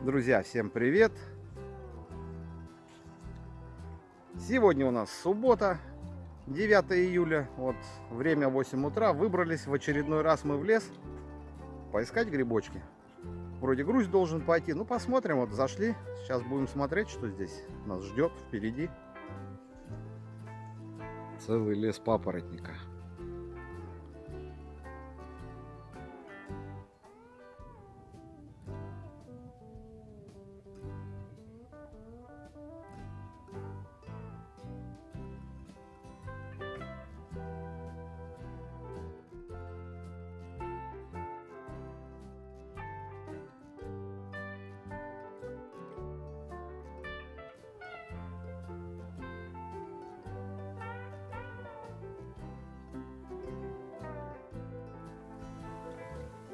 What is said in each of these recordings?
Друзья, всем привет! Сегодня у нас суббота, 9 июля, вот время 8 утра. Выбрались в очередной раз мы в лес поискать грибочки. Вроде груз должен пойти, ну посмотрим, вот зашли. Сейчас будем смотреть, что здесь нас ждет впереди. Целый лес папоротника.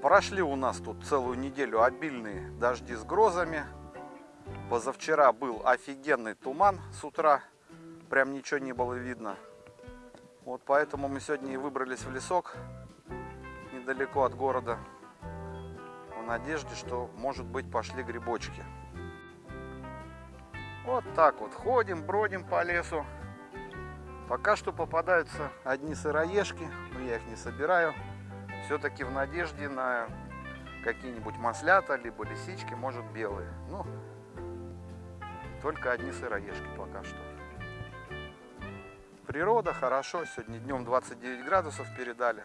Прошли у нас тут целую неделю обильные дожди с грозами. Позавчера был офигенный туман с утра. Прям ничего не было видно. Вот поэтому мы сегодня и выбрались в лесок недалеко от города. В надежде, что может быть пошли грибочки. Вот так вот ходим, бродим по лесу. Пока что попадаются одни сыроежки, но я их не собираю все-таки в надежде на какие-нибудь маслята, либо лисички, может белые. Ну, только одни сыроежки пока что. Природа хорошо, сегодня днем 29 градусов передали.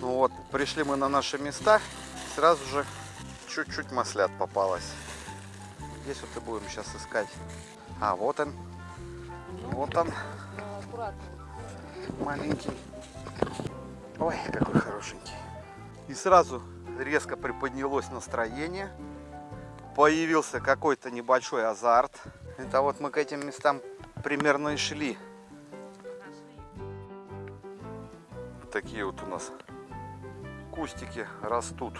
Ну вот, пришли мы на наши места, сразу же чуть-чуть маслят попалось. Здесь вот и будем сейчас искать. А, вот он. Вот он. Маленький. Ой, какой хорошенький. И сразу резко приподнялось настроение. Появился какой-то небольшой азарт. Это вот мы к этим местам примерно и шли. Такие вот у нас кустики растут.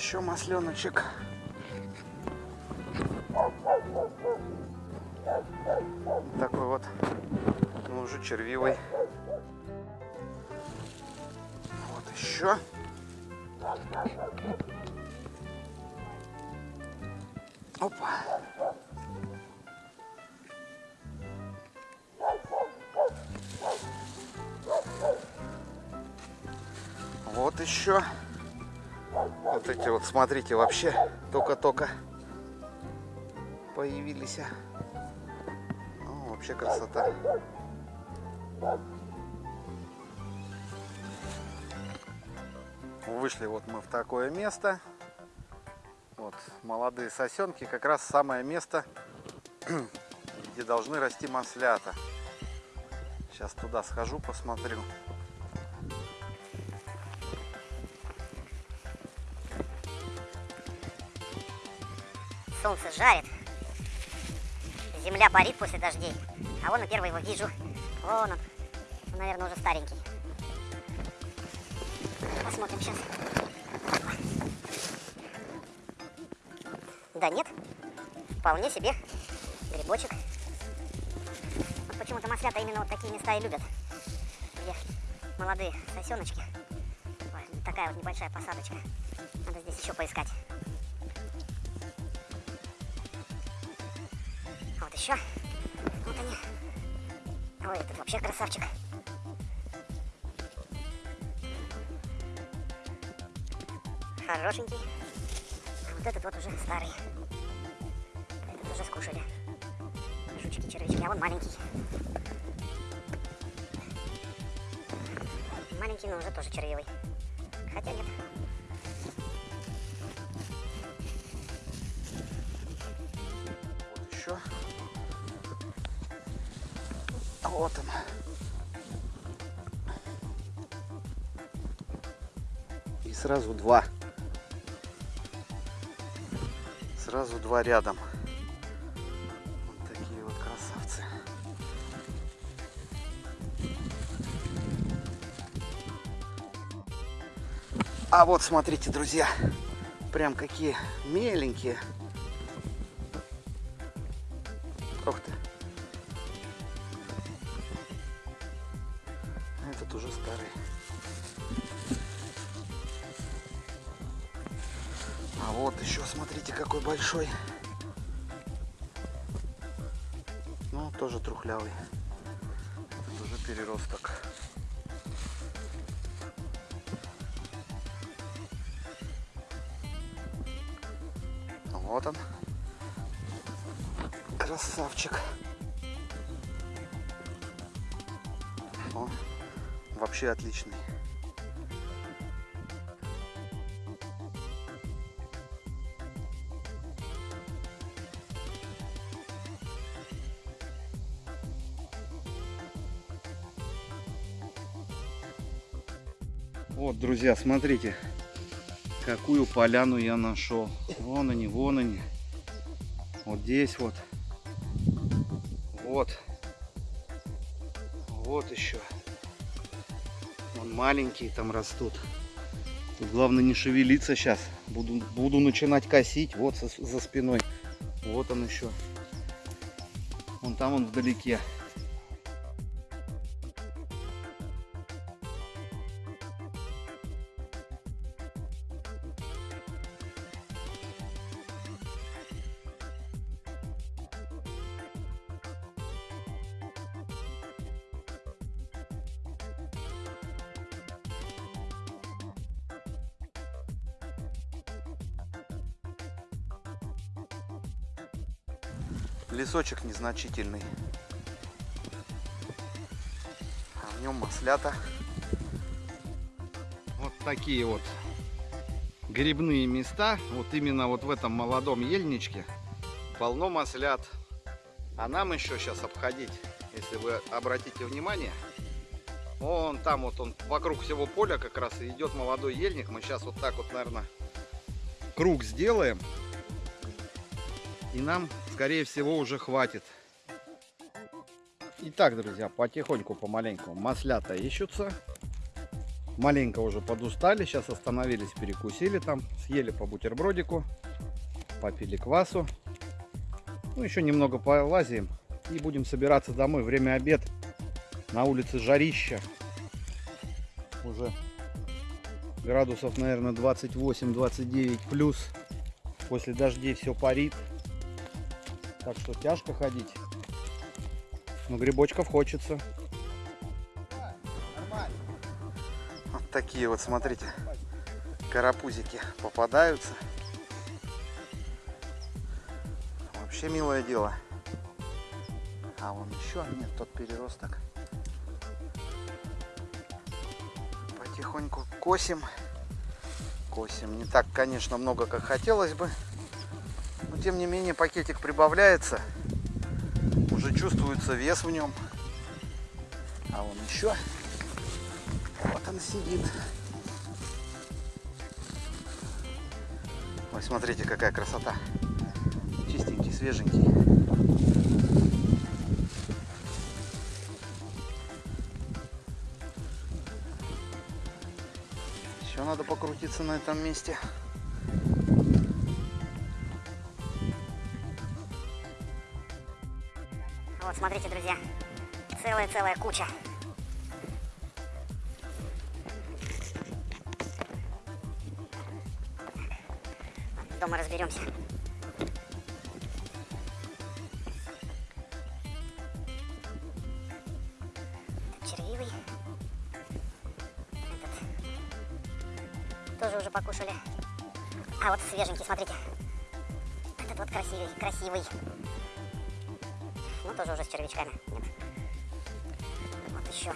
Еще масленочек. Такой вот, ну уже червивый. Вот еще. Опа. Вот еще. Вот эти вот, смотрите, вообще только-только появились. Ну, вообще красота. Вышли вот мы в такое место. Вот молодые сосенки, как раз самое место, где должны расти маслята. Сейчас туда схожу, посмотрю. Солнце жарит. Земля парит после дождей. А вон я первый его вижу. Вон он. он. Наверное, уже старенький. Посмотрим сейчас. Да нет. Вполне себе грибочек. Вот почему-то маслята именно вот такие места и любят. Где молодые сосеночки. Ой, такая вот небольшая посадочка. Надо здесь еще поискать. Еще. Вот они. Ой, этот вообще красавчик. Хорошенький. А вот этот вот уже старый. Этот уже скушали. Жучки, червячки, а он маленький. Маленький, но уже тоже червивый. Хотя нет. Вот он. И сразу два. Сразу два рядом. Вот такие вот красавцы. А вот смотрите, друзья, прям какие меленькие. Еще, смотрите, какой большой. Ну, тоже трухлявый. Это уже переросток. Вот он. Красавчик. О, вообще отличный. Друзья, смотрите, какую поляну я нашел. Вон они, вон они. Вот здесь вот. Вот. Вот еще. Вон маленькие там растут. Тут главное не шевелиться сейчас. Буду, буду начинать косить. Вот за, за спиной. Вот он еще. Вон там он вдалеке. Лесочек незначительный. А в нем маслята. Вот такие вот грибные места. Вот именно вот в этом молодом ельничке полно маслят. А нам еще сейчас обходить, если вы обратите внимание, вон там вот он вокруг всего поля как раз и идет молодой ельник. Мы сейчас вот так вот, наверное, круг сделаем. И нам, скорее всего, уже хватит. Итак, друзья, потихоньку, помаленьку маслята ищутся. Маленько уже подустали. Сейчас остановились, перекусили там. Съели по бутербродику. Попили квасу. Ну, еще немного полазим. И будем собираться домой. Время обед. На улице жарища. Уже градусов, наверное, 28-29 плюс. После дождей все парит. Так что тяжко ходить. Но грибочков хочется. Вот такие вот, смотрите, карапузики попадаются. Вообще милое дело. А вон еще, нет, тот переросток. Потихоньку косим. Косим. Не так, конечно, много, как хотелось бы. Тем не менее пакетик прибавляется. Уже чувствуется вес в нем. А вон еще. Вот он сидит. Ой, смотрите, какая красота. Чистенький, свеженький. Еще надо покрутиться на этом месте. Вот, смотрите, друзья, целая-целая куча. Дома разберемся. Червивый. Этот тоже уже покушали. А вот свеженький, смотрите. Этот вот красивый, красивый. Ну, тоже уже с червячками. Нет. Вот еще.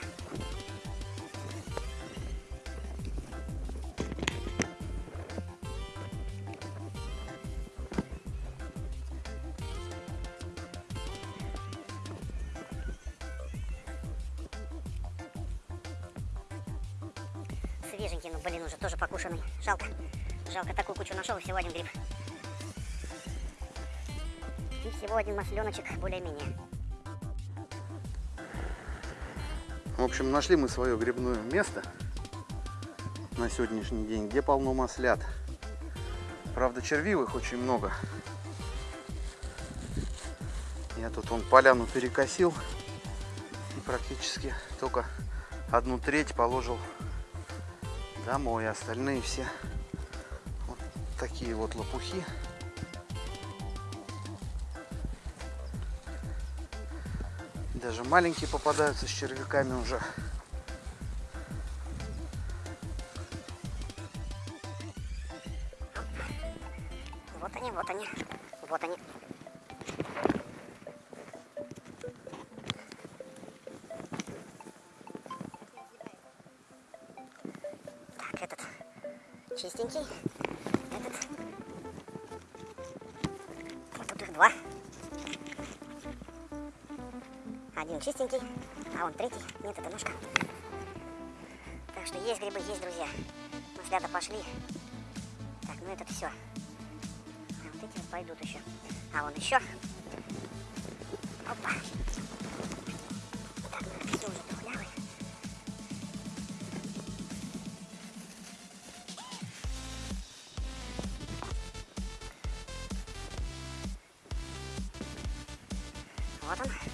Свеженький, ну блин, уже тоже покушенный. Жалко. Жалко, такую кучу нашел, и всего один гриб. И всего один масленочек более-менее. В общем, нашли мы свое грибное место на сегодняшний день, где полно маслят. Правда, червивых очень много. Я тут он поляну перекосил и практически только одну треть положил домой. Остальные все вот такие вот лопухи. Даже маленькие попадаются с червяками уже. Вот они, вот они, вот они. Так, этот чистенький, этот. Вот их два. Чистенький, а он третий. Нет, это ножка. Так что есть грибы, есть, друзья. Маслята пошли. Так, ну это все. А вот эти вот пойдут еще. А вон еще. Опа. Так, ну все уже тухлявый. Вот он.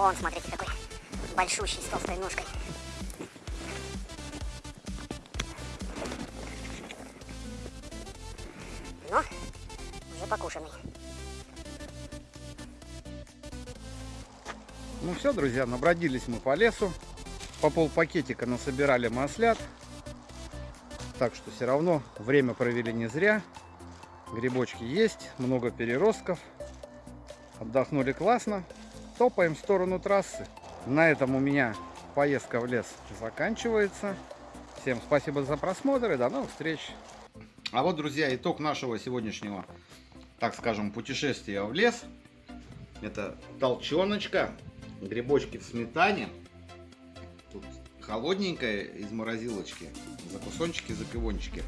Вон, смотрите, какой большущий с толстой ножкой. Но уже покушенный. Ну все, друзья, набродились мы по лесу. По пол пакетика насобирали маслят. Так что все равно время провели не зря. Грибочки есть, много переростков. Отдохнули классно. Топаем в сторону трассы. На этом у меня поездка в лес заканчивается. Всем спасибо за просмотр и до новых встреч. А вот, друзья, итог нашего сегодняшнего, так скажем, путешествия в лес. Это толченочка, грибочки в сметане. Тут холодненькое из морозилочки, закусончики, запивончики.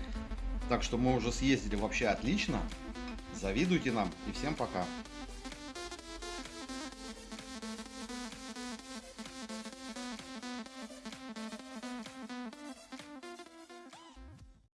Так что мы уже съездили вообще отлично. Завидуйте нам и всем пока.